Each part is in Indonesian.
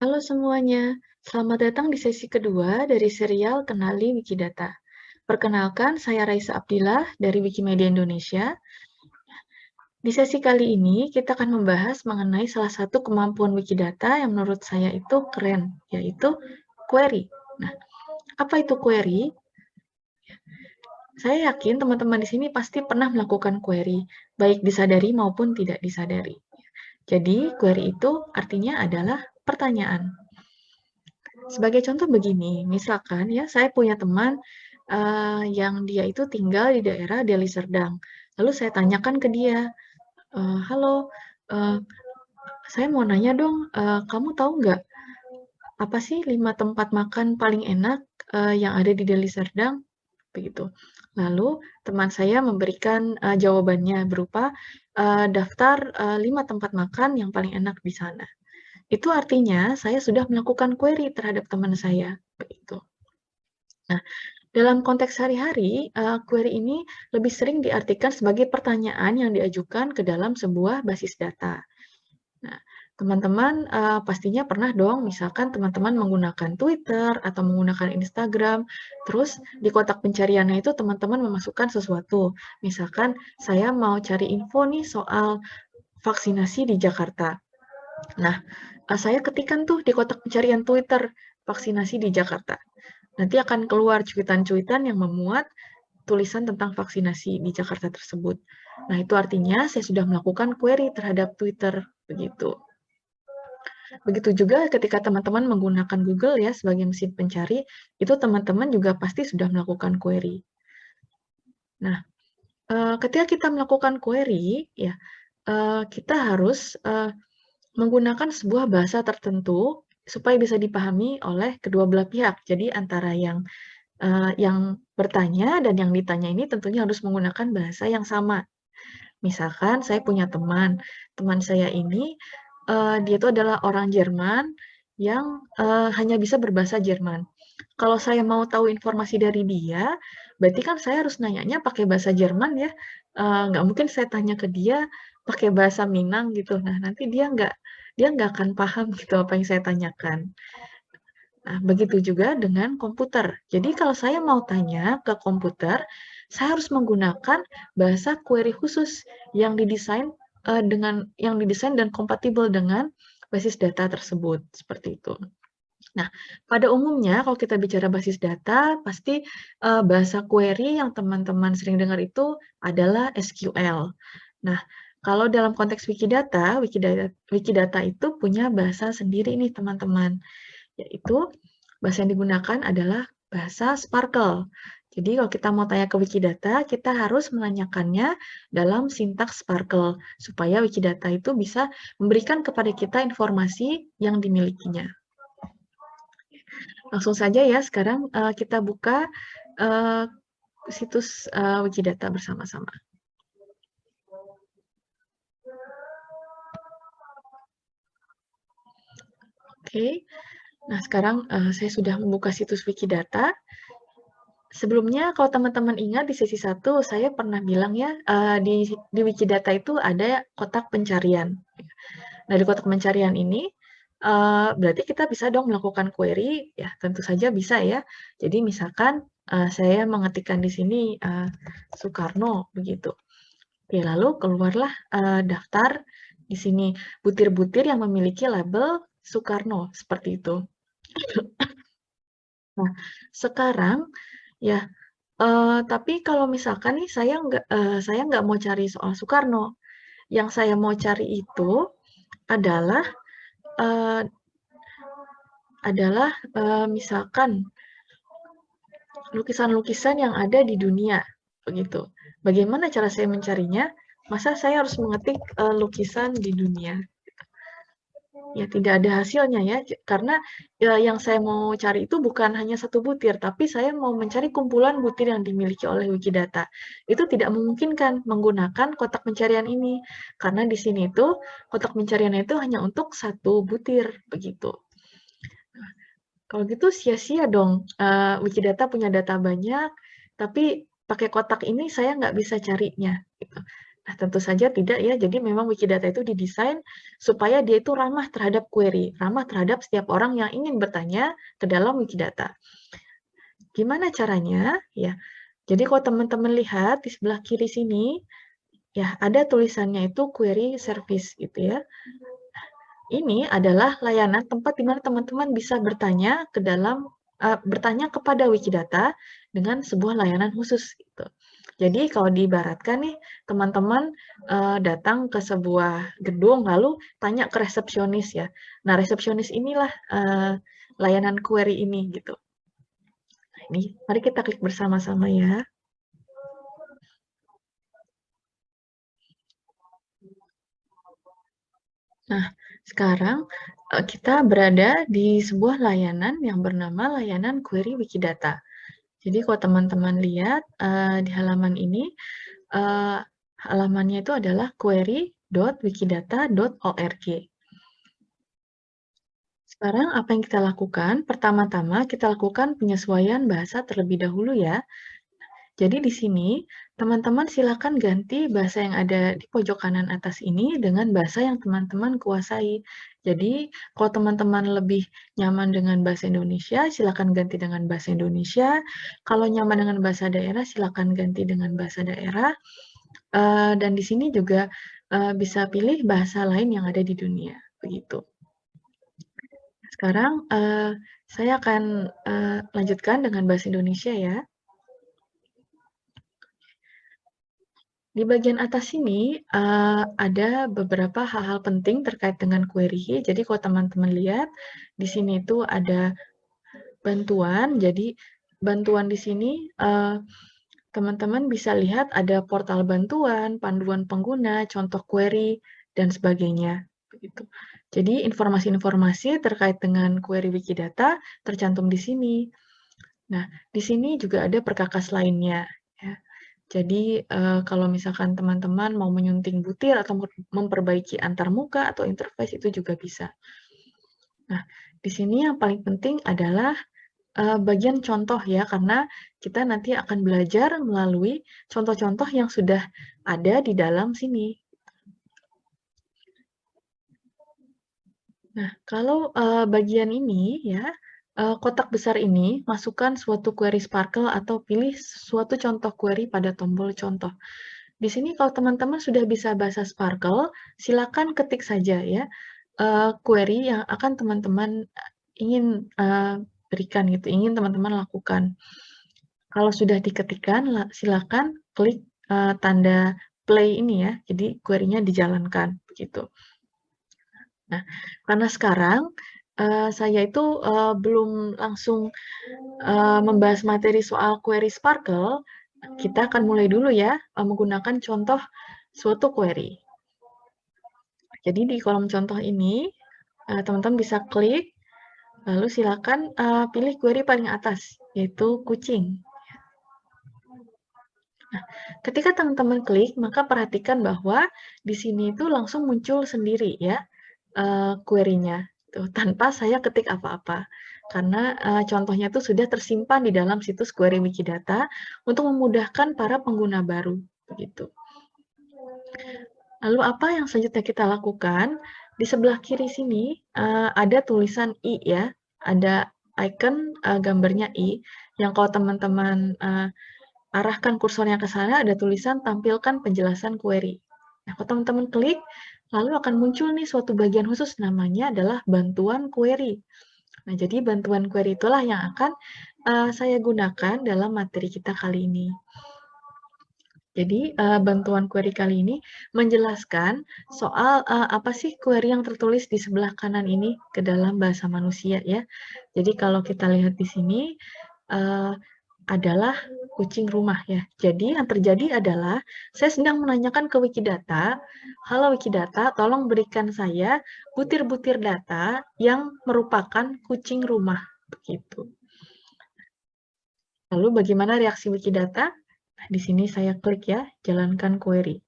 Halo semuanya, selamat datang di sesi kedua dari serial Kenali Wikidata. Perkenalkan, saya Raisa Abdillah dari Wikimedia Indonesia. Di sesi kali ini, kita akan membahas mengenai salah satu kemampuan Wikidata yang menurut saya itu keren, yaitu query. Nah, apa itu query? Saya yakin teman-teman di sini pasti pernah melakukan query, baik disadari maupun tidak disadari. Jadi, query itu artinya adalah pertanyaan. Sebagai contoh begini, misalkan ya saya punya teman uh, yang dia itu tinggal di daerah Deli Serdang. Lalu saya tanyakan ke dia, e, halo, uh, saya mau nanya dong, uh, kamu tahu nggak apa sih lima tempat makan paling enak uh, yang ada di Deli Serdang? Begitu. Lalu teman saya memberikan uh, jawabannya berupa uh, daftar uh, lima tempat makan yang paling enak di sana. Itu artinya saya sudah melakukan query terhadap teman saya, begitu. Nah, dalam konteks sehari-hari, uh, query ini lebih sering diartikan sebagai pertanyaan yang diajukan ke dalam sebuah basis data. Nah, teman-teman uh, pastinya pernah dong, misalkan teman-teman menggunakan Twitter atau menggunakan Instagram, terus di kotak pencariannya itu teman-teman memasukkan sesuatu. Misalkan saya mau cari info nih soal vaksinasi di Jakarta. Nah, saya ketikkan tuh di kotak pencarian Twitter, vaksinasi di Jakarta. Nanti akan keluar cuitan-cuitan yang memuat tulisan tentang vaksinasi di Jakarta tersebut. Nah, itu artinya saya sudah melakukan query terhadap Twitter, begitu. Begitu juga ketika teman-teman menggunakan Google ya sebagai mesin pencari, itu teman-teman juga pasti sudah melakukan query. Nah, eh, ketika kita melakukan query, ya eh, kita harus eh, menggunakan sebuah bahasa tertentu supaya bisa dipahami oleh kedua belah pihak. Jadi antara yang uh, yang bertanya dan yang ditanya ini tentunya harus menggunakan bahasa yang sama. Misalkan saya punya teman, teman saya ini uh, dia itu adalah orang Jerman yang uh, hanya bisa berbahasa Jerman. Kalau saya mau tahu informasi dari dia, berarti kan saya harus nanyanya pakai bahasa Jerman ya. Nggak mungkin saya tanya ke dia pakai bahasa Minang gitu. Nah, nanti dia nggak dia nggak akan paham gitu apa yang saya tanyakan. Nah, begitu juga dengan komputer. Jadi kalau saya mau tanya ke komputer, saya harus menggunakan bahasa query khusus yang didesain uh, dengan yang didesain dan kompatibel dengan basis data tersebut seperti itu. Nah, pada umumnya kalau kita bicara basis data, pasti uh, bahasa query yang teman-teman sering dengar itu adalah SQL. Nah, kalau dalam konteks Wikidata, Wikidata, Wikidata itu punya bahasa sendiri nih teman-teman, yaitu bahasa yang digunakan adalah bahasa Sparkle. Jadi kalau kita mau tanya ke Wikidata, kita harus menanyakannya dalam sintaks Sparkle, supaya Wikidata itu bisa memberikan kepada kita informasi yang dimilikinya. Langsung saja ya, sekarang uh, kita buka uh, situs uh, Wikidata bersama-sama. Oke, nah sekarang uh, saya sudah membuka situs Wikidata. Sebelumnya, kalau teman-teman ingat di sesi 1, saya pernah bilang ya, uh, di, di Wikidata itu ada kotak pencarian. Nah, di kotak pencarian ini, uh, berarti kita bisa dong melakukan query, ya tentu saja bisa ya. Jadi misalkan uh, saya mengetikkan di sini uh, Soekarno, begitu. Oke, lalu keluarlah uh, daftar di sini butir-butir yang memiliki label Soekarno, seperti itu. Nah, sekarang ya, uh, tapi kalau misalkan nih saya nggak uh, saya nggak mau cari soal Soekarno, yang saya mau cari itu adalah uh, adalah uh, misalkan lukisan-lukisan yang ada di dunia, begitu. Bagaimana cara saya mencarinya? Masa saya harus mengetik uh, lukisan di dunia? Ya tidak ada hasilnya ya. Karena ya, yang saya mau cari itu bukan hanya satu butir tapi saya mau mencari kumpulan butir yang dimiliki oleh Wikidata. Itu tidak memungkinkan menggunakan kotak pencarian ini karena di sini itu kotak pencarian itu hanya untuk satu butir begitu. Kalau gitu sia-sia dong. Uh, Wikidata punya data banyak tapi pakai kotak ini saya nggak bisa carinya gitu. Nah, tentu saja tidak ya, jadi memang Wikidata itu didesain supaya dia itu ramah terhadap query, ramah terhadap setiap orang yang ingin bertanya ke dalam Wikidata. Gimana caranya? Ya, jadi kalau teman-teman lihat di sebelah kiri sini, ya ada tulisannya itu query service gitu ya. Ini adalah layanan tempat di mana teman-teman bisa bertanya ke dalam uh, bertanya kepada Wikidata dengan sebuah layanan khusus gitu. Jadi kalau diibaratkan nih, teman-teman uh, datang ke sebuah gedung lalu tanya ke resepsionis ya. Nah, resepsionis inilah uh, layanan query ini gitu. Nah, ini mari kita klik bersama-sama ya. Nah, sekarang kita berada di sebuah layanan yang bernama layanan query Wikidata. Jadi kalau teman-teman lihat uh, di halaman ini, uh, halamannya itu adalah query.wikidata.org. Sekarang apa yang kita lakukan? Pertama-tama kita lakukan penyesuaian bahasa terlebih dahulu ya. Jadi di sini, teman-teman silakan ganti bahasa yang ada di pojok kanan atas ini dengan bahasa yang teman-teman kuasai. Jadi, kalau teman-teman lebih nyaman dengan bahasa Indonesia, silakan ganti dengan bahasa Indonesia. Kalau nyaman dengan bahasa daerah, silakan ganti dengan bahasa daerah. Uh, dan di sini juga uh, bisa pilih bahasa lain yang ada di dunia, begitu. Sekarang uh, saya akan lanjutkan dengan bahasa Indonesia ya. Di bagian atas ini uh, ada beberapa hal-hal penting terkait dengan query. Jadi kalau teman-teman lihat di sini itu ada bantuan. Jadi bantuan di sini teman-teman uh, bisa lihat ada portal bantuan, panduan pengguna, contoh query dan sebagainya. Begitu. Jadi informasi-informasi terkait dengan query Wikidata tercantum di sini. Nah, di sini juga ada perkakas lainnya. Ya. Jadi, uh, kalau misalkan teman-teman mau menyunting butir atau memperbaiki antar muka atau interface itu juga bisa. Nah, di sini yang paling penting adalah uh, bagian contoh ya, karena kita nanti akan belajar melalui contoh-contoh yang sudah ada di dalam sini. Nah, kalau uh, bagian ini ya, kotak besar ini, masukkan suatu query Sparkle atau pilih suatu contoh query pada tombol contoh. Di sini kalau teman-teman sudah bisa bahasa Sparkle, silakan ketik saja ya uh, query yang akan teman-teman ingin uh, berikan gitu, ingin teman-teman lakukan. Kalau sudah diketikkan, silakan klik uh, tanda play ini ya, jadi query-nya dijalankan begitu. Nah, karena sekarang uh, saya itu uh, belum langsung uh, membahas materi soal query Sparkle, kita akan mulai dulu ya uh, menggunakan contoh suatu query. Jadi di kolom contoh ini, teman-teman uh, bisa klik, lalu silakan uh, pilih query paling atas, yaitu kucing. Nah, ketika teman-teman klik, maka perhatikan bahwa di sini itu langsung muncul sendiri ya uh, query-nya gitu, tanpa saya ketik apa-apa. Karena uh, contohnya itu sudah tersimpan di dalam situs query Wikidata untuk memudahkan para pengguna baru. Begitu. Lalu apa yang selanjutnya kita lakukan? Di sebelah kiri sini uh, ada tulisan i ya, ada icon uh, gambarnya i, yang kalau teman-teman uh, arahkan kursornya ke sana ada tulisan tampilkan penjelasan query. Nah, kalau teman-teman klik, lalu akan muncul nih suatu bagian khusus namanya adalah bantuan query. Nah, jadi bantuan query itulah yang akan uh, saya gunakan dalam materi kita kali ini. Jadi, uh, bantuan query kali ini menjelaskan soal uh, apa sih query yang tertulis di sebelah kanan ini ke dalam bahasa manusia ya. Jadi, kalau kita lihat di sini, uh, adalah kucing rumah ya. Jadi yang terjadi adalah saya sedang menanyakan ke Wikidata, halo Wikidata, tolong berikan saya butir-butir data yang merupakan kucing rumah. Begitu. Lalu bagaimana reaksi Wikidata? Nah, di sini saya klik ya, jalankan query.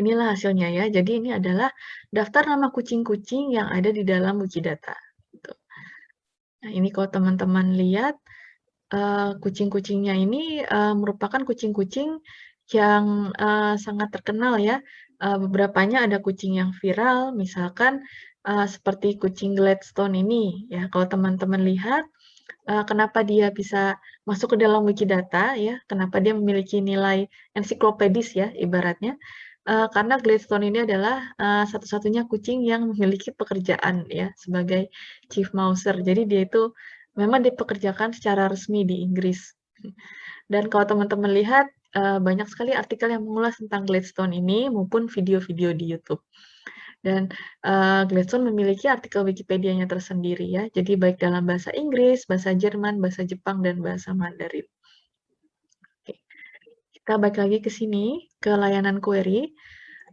Inilah hasilnya ya. Jadi ini adalah daftar nama kucing-kucing yang ada di dalam Wikidata. Gitu. Nah, ini kalau teman-teman lihat, uh, kucing-kucingnya ini uh, merupakan kucing-kucing yang uh, sangat terkenal ya. Uh, beberapanya ada kucing yang viral, misalkan seperti kucing Gladstone ini. Ya, kalau teman-teman lihat, kenapa dia bisa masuk ke dalam Wikidata ya, kenapa dia memiliki nilai ensiklopedis ya ibaratnya, uh, karena Gladstone ini adalah uh, satu-satunya kucing yang memiliki pekerjaan ya sebagai chief mouser. Jadi dia itu memang dipekerjakan secara resmi di Inggris. Dan kalau teman-teman lihat uh, banyak sekali artikel yang mengulas tentang Gladstone ini maupun video-video di YouTube. Dan uh, Gladstone memiliki artikel Wikipedia-nya tersendiri ya. Jadi baik dalam bahasa Inggris, bahasa Jerman, bahasa Jepang, dan bahasa Mandarin. Kita balik lagi ke sini, ke layanan query.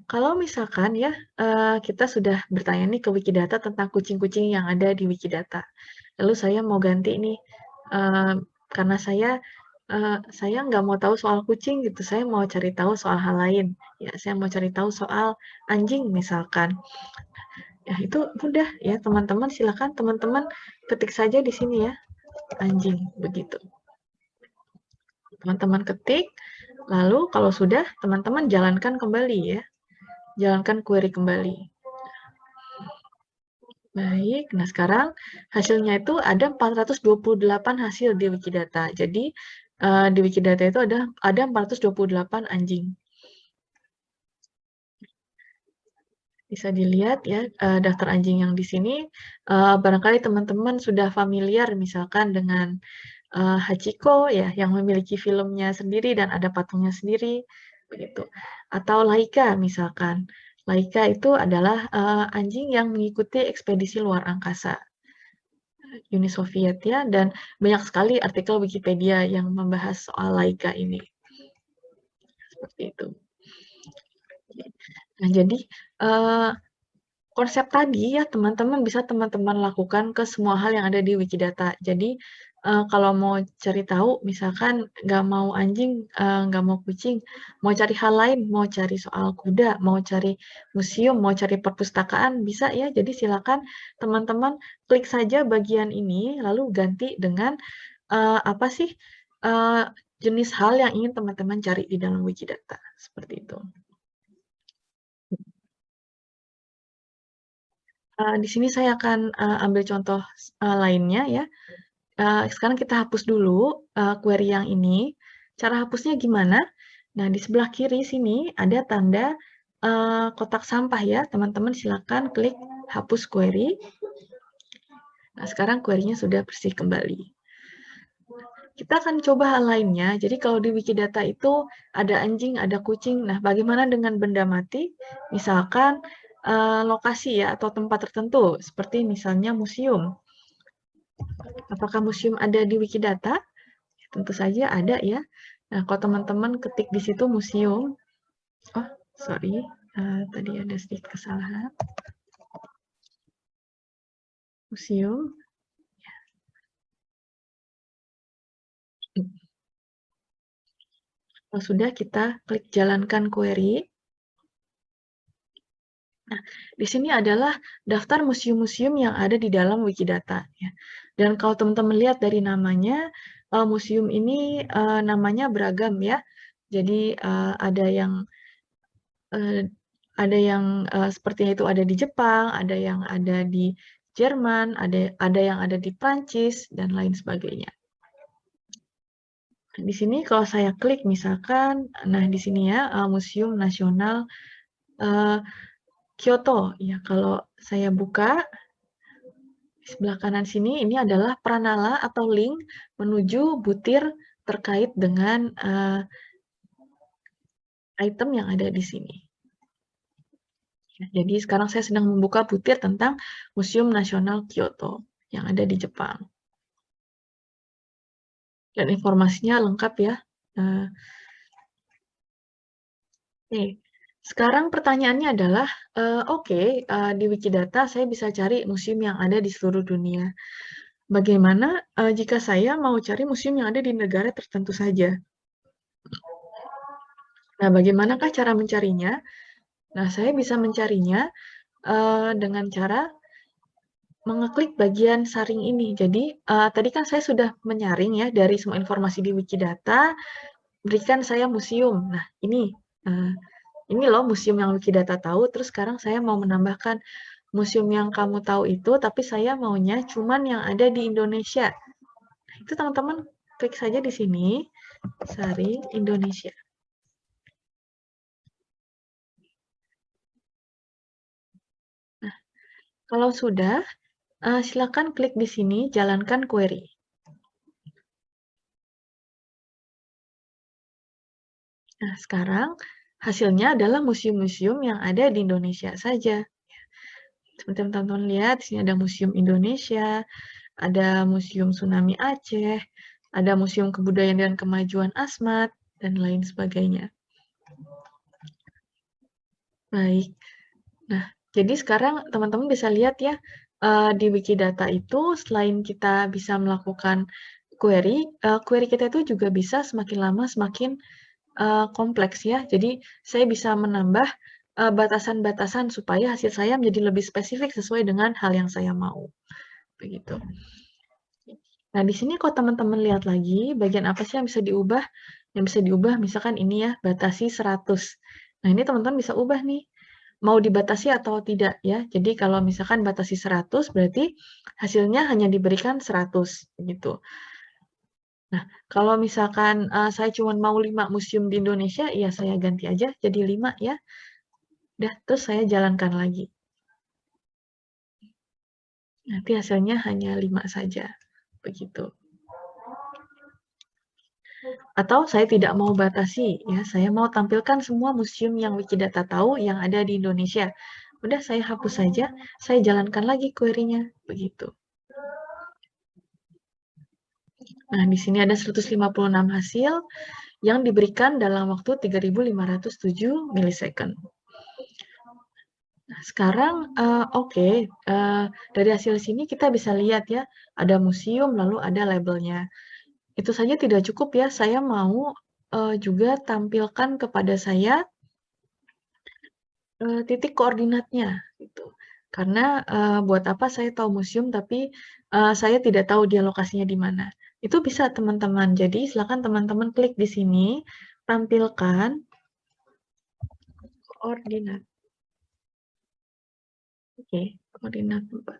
Kalau misalkan ya, uh, kita sudah bertanya nih ke Wikidata tentang kucing-kucing yang ada di Wikidata. Lalu saya mau ganti nih, uh, karena saya uh, saya nggak mau tahu soal kucing gitu, saya mau cari tahu soal hal lain. Ya, saya mau cari tahu soal anjing misalkan. Ya, itu mudah ya, teman-teman silakan teman-teman ketik saja di sini ya, anjing, begitu. Teman-teman ketik, lalu kalau sudah, teman-teman jalankan kembali ya. Jalankan query kembali. Baik, nah sekarang hasilnya itu ada 428 hasil di Wikidata. Jadi uh, di Wikidata itu ada ada 428 anjing. Bisa dilihat ya uh, daftar anjing yang di sini. Uh, barangkali teman-teman sudah familiar misalkan dengan uh, Hachiko ya yang memiliki filmnya sendiri dan ada patungnya sendiri begitu. Atau Laika misalkan. Laika itu adalah uh, anjing yang mengikuti ekspedisi luar angkasa. Uni Soviet ya, dan banyak sekali artikel Wikipedia yang membahas soal Laika ini. Seperti itu. Nah, jadi uh, konsep tadi ya teman-teman bisa teman-teman lakukan ke semua hal yang ada di Wikidata. Jadi uh, kalau mau cari tahu, misalkan nggak mau anjing, uh, nggak mau kucing, mau cari hal lain, mau cari soal kuda, mau cari museum, mau cari perpustakaan, bisa ya. Jadi silakan teman-teman klik saja bagian ini, lalu ganti dengan uh, apa sih uh, jenis hal yang ingin teman-teman cari di dalam Wikidata, seperti itu. Uh, di sini saya akan uh, ambil contoh uh, lainnya ya. Uh, sekarang kita hapus dulu uh, query yang ini. Cara hapusnya gimana? Nah, di sebelah kiri sini ada tanda uh, kotak sampah ya. Teman-teman silakan klik hapus query. Nah, sekarang query-nya sudah bersih kembali. Kita akan coba hal lainnya. Jadi kalau di Wikidata itu ada anjing, ada kucing. Nah, bagaimana dengan benda mati? Misalkan uh, lokasi ya atau tempat tertentu seperti misalnya museum. Apakah museum ada di Wikidata? Tentu saja ada ya. Nah, kalau teman-teman ketik di situ museum, oh sorry, uh, tadi ada sedikit kesalahan. Museum. Kalau sudah, kita klik jalankan query. Nah, di sini adalah daftar museum-museum yang ada di dalam Wikidata. Ya. Dan kalau teman-teman lihat dari namanya, uh, museum ini uh, namanya beragam ya. Jadi uh, ada yang uh, ada yang uh, sepertinya itu ada di Jepang, ada yang ada di Jerman, ada ada yang ada di Prancis dan lain sebagainya. Di sini kalau saya klik misalkan, nah di sini ya uh, Museum Nasional uh, Kyoto. Ya, kalau saya buka di sebelah kanan sini ini adalah pranala atau link menuju butir terkait dengan uh, item yang ada di sini. Ya, jadi sekarang saya sedang membuka butir tentang Museum Nasional Kyoto yang ada di Jepang. Dan informasinya lengkap ya. Uh, Oke, sekarang pertanyaannya adalah, uh, oke, okay, uh, di Wikidata saya bisa cari museum yang ada di seluruh dunia. Bagaimana uh, jika saya mau cari museum yang ada di negara tertentu saja? Nah, bagaimanakah cara mencarinya? Nah, saya bisa mencarinya uh, dengan cara mengeklik bagian saring ini. Jadi, uh, tadi kan saya sudah menyaring ya dari semua informasi di Wikidata, berikan saya museum. Nah, ini uh, ini loh museum yang Wikidata tahu, terus sekarang saya mau menambahkan museum yang kamu tahu itu, tapi saya maunya cuman yang ada di Indonesia. Itu teman-teman klik saja di sini, saring Indonesia. Nah, kalau sudah, Uh, silakan klik di sini, jalankan query. Nah, sekarang hasilnya adalah museum-museum yang ada di Indonesia saja. Seperti teman-teman lihat, di sini ada Museum Indonesia, ada Museum Tsunami Aceh, ada Museum Kebudayaan dan Kemajuan Asmat, dan lain sebagainya. Baik. Nah, jadi sekarang teman-teman bisa lihat ya, uh, di Wikidata itu selain kita bisa melakukan query, uh, query kita itu juga bisa semakin lama semakin uh, kompleks ya. Jadi saya bisa menambah batasan-batasan uh, supaya hasil saya menjadi lebih spesifik sesuai dengan hal yang saya mau. Begitu. Nah, di sini kalau teman-teman lihat lagi, bagian apa sih yang bisa diubah? Yang bisa diubah misalkan ini ya, batasi 100. Nah, ini teman-teman bisa ubah nih mau dibatasi atau tidak ya. Jadi kalau misalkan batasi 100 berarti hasilnya hanya diberikan 100 gitu. Nah, kalau misalkan uh, saya cuma mau 5 museum di Indonesia, ya saya ganti aja jadi 5 ya. Udah, terus saya jalankan lagi. Nanti hasilnya hanya 5 saja. Begitu. Atau saya tidak mau batasi, ya saya mau tampilkan semua museum yang Wikidata tahu yang ada di Indonesia. Udah saya hapus saja, saya jalankan lagi query-nya, begitu. Nah, di sini ada 156 hasil yang diberikan dalam waktu 3507 milisecond. Nah, sekarang uh, oke, okay, uh, dari hasil sini kita bisa lihat ya, ada museum lalu ada labelnya. Itu saja tidak cukup ya, saya mau uh, juga tampilkan kepada saya uh, titik koordinatnya gitu. Karena uh, buat apa saya tahu museum tapi uh, saya tidak tahu dia lokasinya di mana. Itu bisa teman-teman. Jadi silakan teman-teman klik di sini, tampilkan koordinat. Oke, koordinat tempat.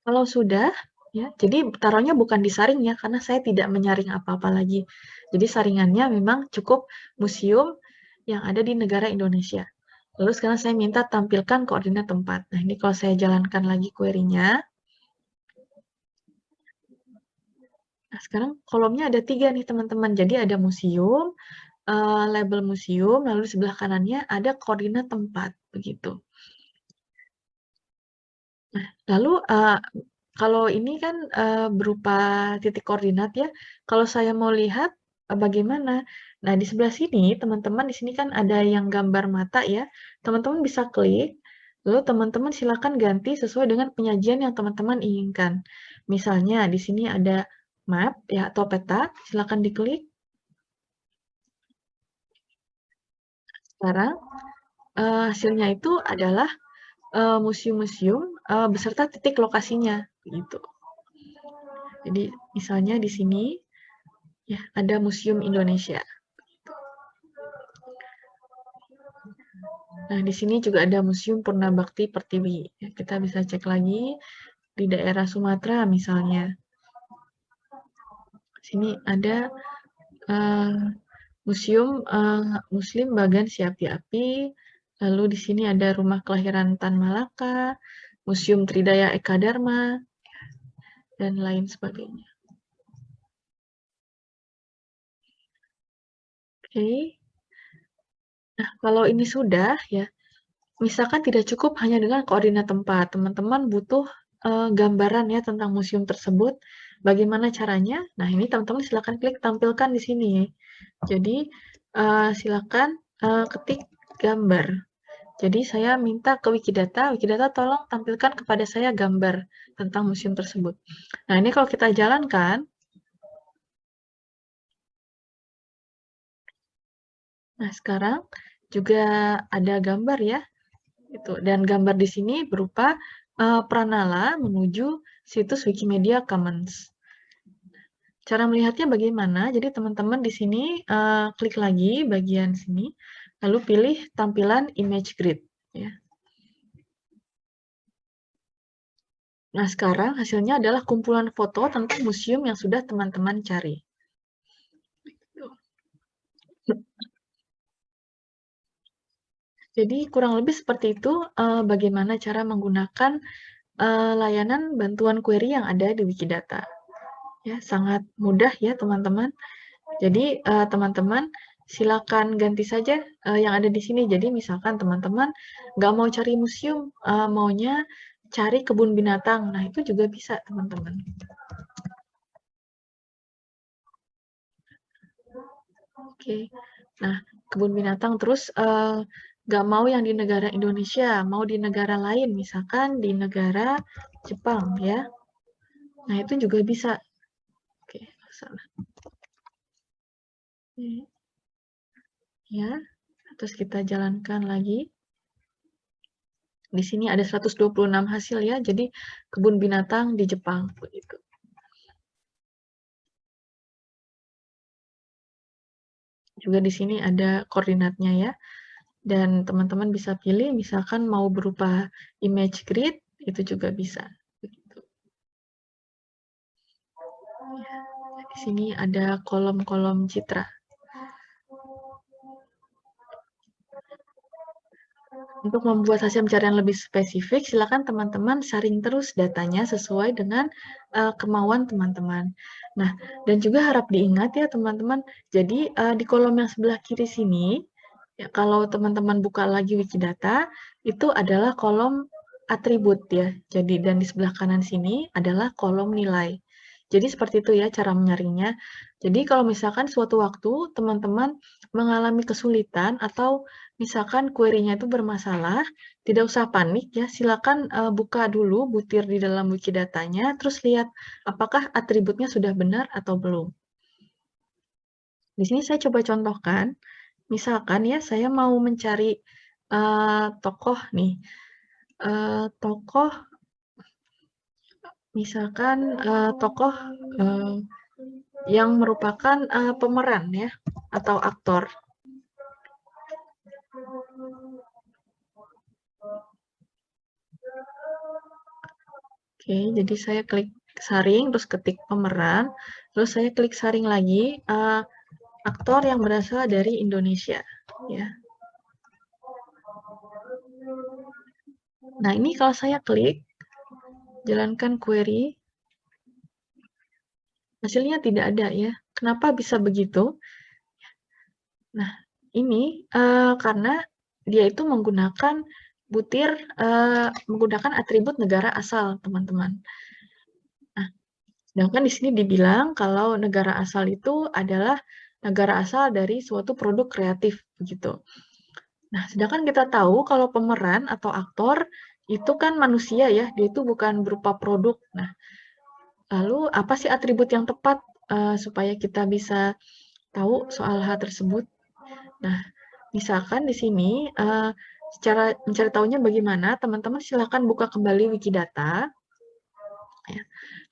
Kalau sudah, Ya, jadi taruhnya bukan di saring ya, karena saya tidak menyaring apa-apa lagi. Jadi saringannya memang cukup museum yang ada di negara Indonesia. Lalu sekarang saya minta tampilkan koordinat tempat. Nah, ini kalau saya jalankan lagi query-nya. Nah, sekarang kolomnya ada tiga nih teman-teman. Jadi ada museum, uh, label museum, lalu sebelah kanannya ada koordinat tempat, begitu. Nah, lalu uh, kalau ini kan, uh, berupa titik koordinat ya, kalau saya mau lihat, uh, bagaimana? Nah, di sebelah sini, teman-teman, di sini kan ada yang gambar mata ya, teman-teman bisa klik, lalu teman-teman silakan ganti sesuai dengan penyajian yang teman-teman inginkan. Misalnya di sini ada map ya atau peta, silakan diklik. Sekarang, uh, hasilnya itu adalah, museum-museum, uh, beserta titik lokasinya gitu. Jadi misalnya di sini ya ada Museum Indonesia. Nah, di sini juga ada Museum Purna Bakti Pertiwi. Ya, kita bisa cek lagi di daerah Sumatera misalnya. Sini ada uh, Museum uh, Muslim Bagan Siapi Api. Lalu di sini ada Rumah Kelahiran Tan Malaka, Museum Tridaya Eka Dharma, dan lain sebagainya. Oke. Nah, kalau ini sudah, ya, misalkan tidak cukup hanya dengan koordinat tempat, teman-teman butuh uh, gambaran ya tentang museum tersebut. Bagaimana caranya? Nah, ini teman-teman silakan klik tampilkan di sini. Jadi, uh, silakan uh, ketik gambar. Jadi saya minta ke Wikidata, Wikidata tolong tampilkan kepada saya gambar tentang museum tersebut. Nah ini kalau kita jalankan, nah sekarang juga ada gambar ya. Itu. Dan gambar di sini berupa uh, pranala menuju situs Wikimedia Commons. Cara melihatnya bagaimana? Jadi teman-teman di sini uh, klik lagi bagian sini, lalu pilih tampilan image grid. Ya. Nah, sekarang hasilnya adalah kumpulan foto tentang museum yang sudah teman-teman cari. Jadi kurang lebih seperti itu uh, bagaimana cara menggunakan uh, layanan bantuan query yang ada di Wikidata. Ya, sangat mudah ya teman-teman. Jadi teman-teman uh, silakan ganti saja uh, yang ada di sini. Jadi misalkan teman-teman nggak mau cari museum, uh, maunya cari kebun binatang. Nah, itu juga bisa, teman-teman. Oke. Nah, kebun binatang terus uh, nggak mau yang di negara Indonesia, mau di negara lain, misalkan di negara Jepang, ya. Nah, itu juga bisa. Oke, salah. Ya, terus kita jalankan lagi. Di sini ada 126 hasil ya, jadi kebun binatang di Jepang begitu. Juga di sini ada koordinatnya ya. Dan teman-teman bisa pilih misalkan mau berupa image grid, itu juga bisa. Begitu. Di sini ada kolom-kolom citra. Untuk membuat hasil pencarian lebih spesifik, silakan teman-teman saring terus datanya sesuai dengan uh, kemauan teman-teman. Nah, dan juga harap diingat ya teman-teman, jadi uh, di kolom yang sebelah kiri sini, ya, kalau teman-teman buka lagi Wikidata, itu adalah kolom atribut ya. Jadi dan di sebelah kanan sini adalah kolom nilai. Jadi seperti itu ya cara menyaringnya. Jadi kalau misalkan suatu waktu teman-teman mengalami kesulitan atau misalkan query-nya itu bermasalah, tidak usah panik ya, silakan uh, buka dulu butir di dalam Wikidata-nya, terus lihat apakah atributnya sudah benar atau belum. Di sini saya coba contohkan, misalkan ya saya mau mencari uh, tokoh nih, uh, tokoh, misalkan uh, tokoh uh, yang merupakan uh, pemeran ya, atau aktor. Oke, jadi saya klik saring, terus ketik pemeran, terus saya klik saring lagi, uh, aktor yang berasal dari Indonesia. ya. Nah, ini kalau saya klik, jalankan query, hasilnya tidak ada ya. Kenapa bisa begitu? Nah, ini uh, karena dia itu menggunakan butir uh, menggunakan atribut negara asal, teman-teman. Nah, sedangkan di sini dibilang kalau negara asal itu adalah negara asal dari suatu produk kreatif, begitu. Nah, sedangkan kita tahu kalau pemeran atau aktor itu kan manusia ya, dia itu bukan berupa produk. Nah, lalu apa sih atribut yang tepat uh, supaya kita bisa tahu soal hal tersebut? Nah, misalkan di sini uh, Secara mencari tahunya bagaimana, teman-teman silakan buka kembali Wikidata. Ya.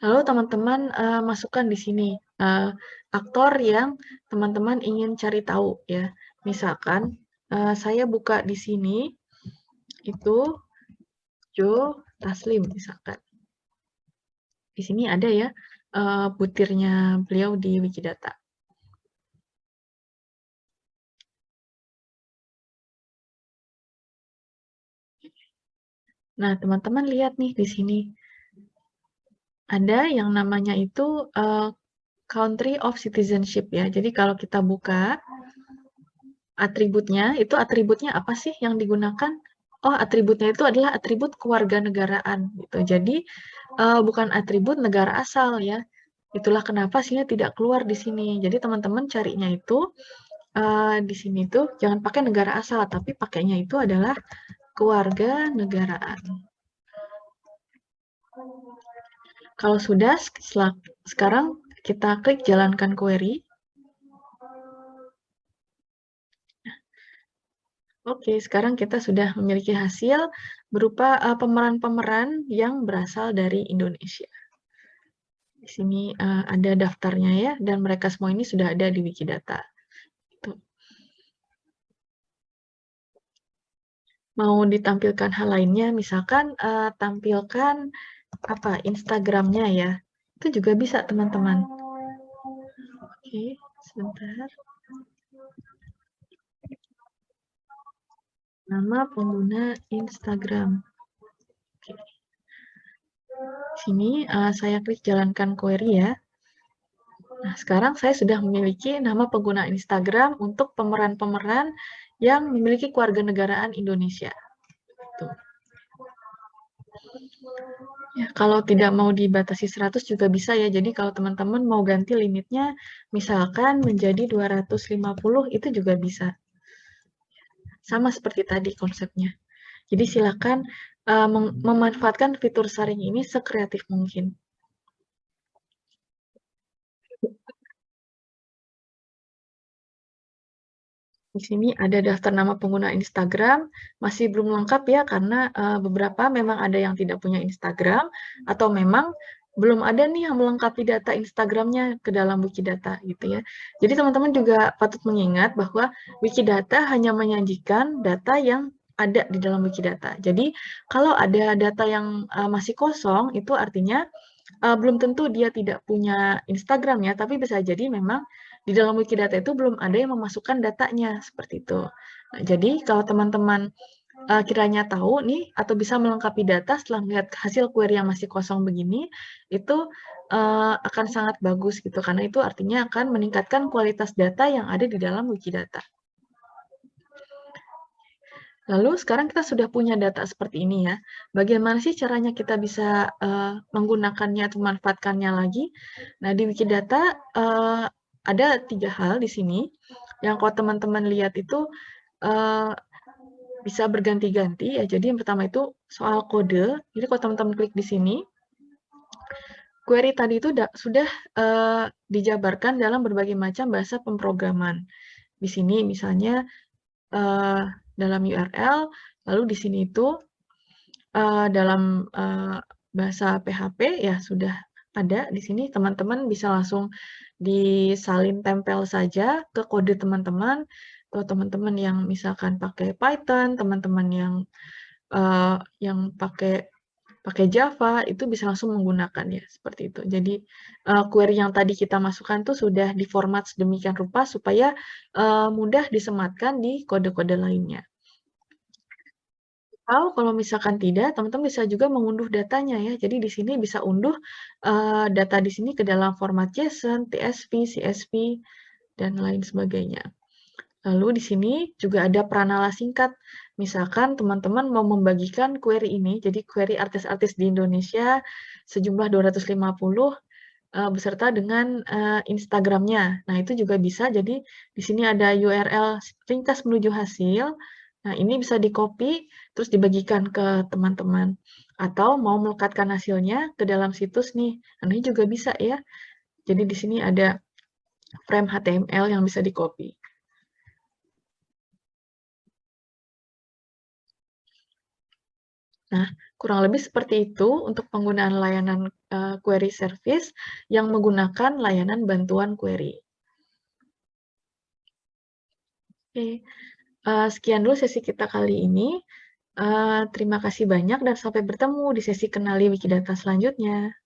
Lalu teman-teman uh, masukkan di sini uh, aktor yang teman-teman ingin cari tahu ya. Misalkan uh, saya buka di sini itu Joe Taslim misalkan. Di sini ada ya uh, butirnya beliau di Wikidata. Nah, teman-teman lihat nih di sini. Ada yang namanya itu uh, country of citizenship ya. Jadi kalau kita buka atributnya, itu atributnya apa sih yang digunakan? Oh, atributnya itu adalah atribut kewarganegaraan gitu. Jadi uh, bukan atribut negara asal ya. Itulah kenapa sih tidak keluar di sini. Jadi teman-teman carinya itu uh, di sini tuh jangan pakai negara asal, tapi pakainya itu adalah keluarga negaraan. Kalau sudah, sekarang kita klik jalankan query. Oke, sekarang kita sudah memiliki hasil berupa uh, pemeran-pemeran uh, yang berasal dari Indonesia. Di sini uh, ada daftarnya ya, dan mereka semua ini sudah ada di Wikidata. Itu. Mau ditampilkan hal lainnya, misalkan uh, tampilkan apa Instagramnya ya, itu juga bisa teman-teman. Oke, sebentar. Nama pengguna Instagram. Oke. Sini uh, saya klik jalankan query ya. Nah, sekarang saya sudah memiliki nama pengguna Instagram untuk pemeran-pemeran yang memiliki keluarga negaraan Indonesia. Tuh. Ya, kalau tidak mau dibatasi 100 juga bisa ya. Jadi kalau teman-teman mau ganti limitnya misalkan menjadi 250 itu juga bisa. Sama seperti tadi konsepnya. Jadi silakan uh, memanfaatkan fitur saring ini sekreatif mungkin. Di sini ada daftar nama pengguna Instagram, masih belum lengkap ya karena uh, beberapa memang ada yang tidak punya Instagram atau memang belum ada nih yang melengkapi data Instagramnya ke dalam Wikidata gitu ya. Jadi teman-teman juga patut mengingat bahwa Wikidata hanya menyajikan data yang ada di dalam Wikidata. Jadi kalau ada data yang uh, masih kosong itu artinya uh, belum tentu dia tidak punya Instagram ya, tapi bisa jadi memang di dalam Wikidata itu belum ada yang memasukkan datanya, seperti itu. Nah, jadi kalau teman-teman uh, kiranya tahu nih, atau bisa melengkapi data setelah melihat hasil query yang masih kosong begini, itu uh, akan sangat bagus gitu, karena itu artinya akan meningkatkan kualitas data yang ada di dalam Wikidata. Lalu sekarang kita sudah punya data seperti ini ya. Bagaimana sih caranya kita bisa uh, menggunakannya atau memanfaatkannya lagi? Nah, di Wikidata uh, ada tiga hal di sini yang kalau teman-teman lihat itu uh, bisa berganti-ganti ya. Jadi yang pertama itu soal kode. Jadi kalau teman-teman klik di sini, query tadi itu sudah uh, dijabarkan dalam berbagai macam bahasa pemrograman. Di sini misalnya uh, dalam URL, lalu di sini itu uh, dalam uh, bahasa PHP ya sudah ada di sini teman-teman bisa langsung disalin tempel saja ke kode teman-teman atau teman-teman yang misalkan pakai Python, teman-teman yang uh, yang pakai pakai Java itu bisa langsung menggunakan ya seperti itu. Jadi uh, query yang tadi kita masukkan tuh sudah diformat sedemikian rupa supaya uh, mudah disematkan di kode-kode lainnya. Atau kalau misalkan tidak, teman-teman bisa juga mengunduh datanya ya. Jadi di sini bisa unduh uh, data di sini ke dalam format JSON, TSV, CSV, dan lain sebagainya. Lalu di sini juga ada pranala singkat. Misalkan teman-teman mau membagikan query ini, jadi query artis-artis di Indonesia sejumlah 250 uh, eh, beserta dengan uh, Instagramnya. Nah, itu juga bisa. Jadi di sini ada URL ringkas menuju hasil, Nah, ini bisa di-copy, terus dibagikan ke teman-teman. Atau mau melekatkan hasilnya ke dalam situs nih. Nah, ini juga bisa ya. Jadi di sini ada frame HTML yang bisa di-copy. Nah, kurang lebih seperti itu untuk penggunaan layanan uh, query service yang menggunakan layanan bantuan query. Oke, Uh, sekian dulu sesi kita kali ini. Uh, terima kasih banyak dan sampai bertemu di sesi kenali Wikidata selanjutnya.